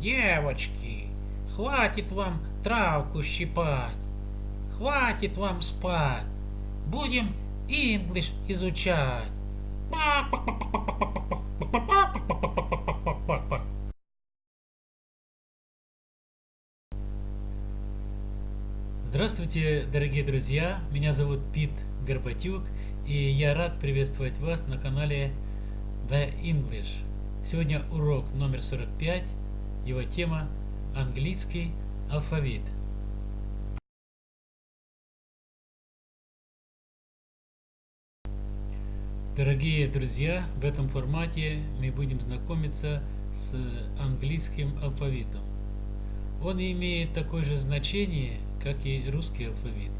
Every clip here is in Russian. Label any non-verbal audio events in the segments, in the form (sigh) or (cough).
Девочки, хватит вам травку щипать. Хватит вам спать. Будем English изучать. Здравствуйте, дорогие друзья! Меня зовут Пит Горбатюк, и я рад приветствовать вас на канале The English. Сегодня урок номер 45, его тема «Английский алфавит». Дорогие друзья, в этом формате мы будем знакомиться с английским алфавитом. Он имеет такое же значение, как и русский алфавит.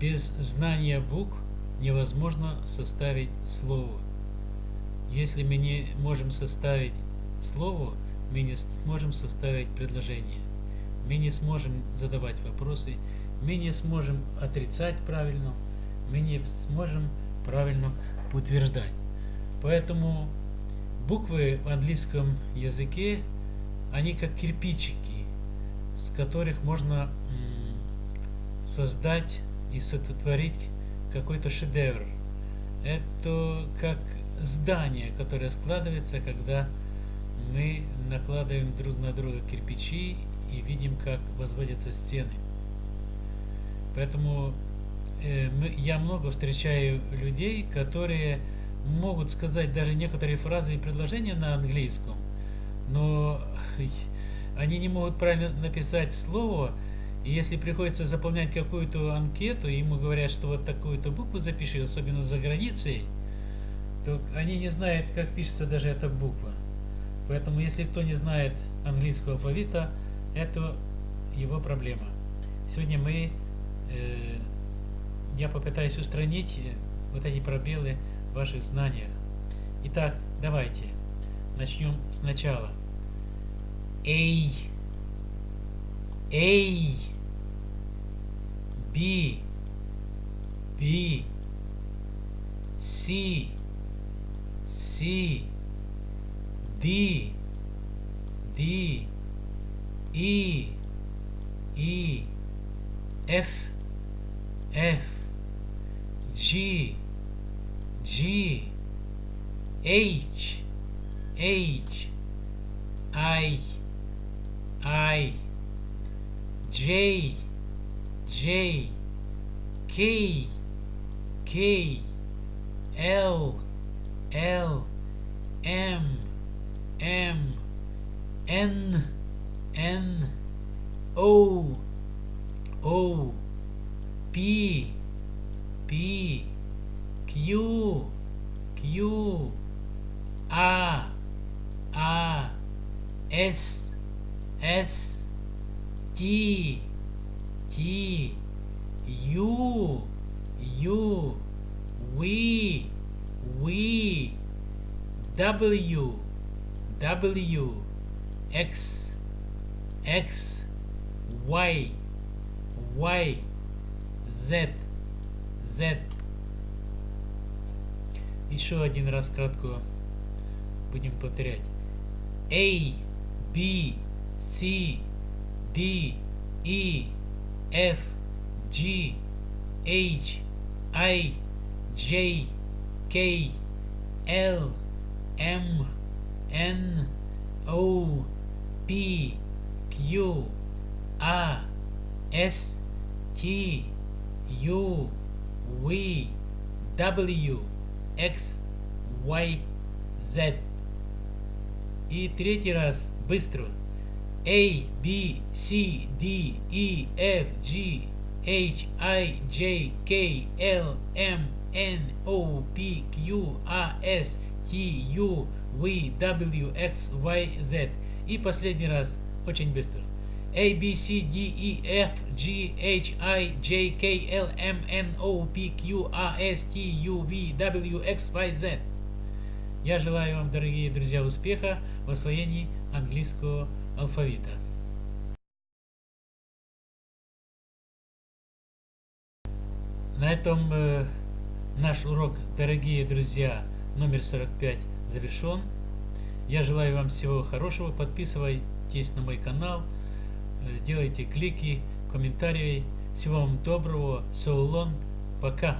Без знания букв невозможно составить слово. Если мы не можем составить слово, мы не сможем составить предложение. Мы не сможем задавать вопросы, мы не сможем отрицать правильно, мы не сможем правильно утверждать. Поэтому буквы в английском языке, они как кирпичики, с которых можно создать и сотворить какой-то шедевр. Это как здание, которое складывается, когда мы накладываем друг на друга кирпичи и видим, как возводятся стены. Поэтому э, мы, я много встречаю людей, которые могут сказать даже некоторые фразы и предложения на английском, но (laughs) они не могут правильно написать слово, и если приходится заполнять какую-то анкету, ему говорят, что вот такую-то букву запиши, особенно за границей, то они не знают, как пишется даже эта буква. Поэтому, если кто не знает английского алфавита, это его проблема. Сегодня мы, э, я попытаюсь устранить вот эти пробелы в ваших знаниях. Итак, давайте начнем сначала. A, A, B, B, C, C, D, D, E, E, F, F, G, G, H, H, I, I, J, J, K, K, L, L, M, M, N, N, O, O, P, P, Q, Q, R, R, S, S, T, T, U, U, V, V, W, W, X, X, Y, Y, Z, Z. Еще один раз кратко будем повторять. A, B, C, D, E, F, G, H, I, J, K, L, M, N, O, P, Q, R, S, T, U, V, W, X, Y, Z. И третий раз быстро. A, B, C, D, E, F, G, H, I, J, K, L, M, N, O, P, Q, R, S, T, U, V, W, X, Y, Z. И последний раз, очень быстро. A, B, C, D, E, F, G, H, I, J, K, L, M, N, O, P, Q, R, S, T, U, V, W, X, Y, Z. Я желаю вам, дорогие друзья, успеха в освоении английского алфавита. На этом э, наш урок, дорогие друзья, номер 45 завершен. Я желаю вам всего хорошего. Подписывайтесь на мой канал, э, делайте клики, комментарии. Всего вам доброго. So long. Пока.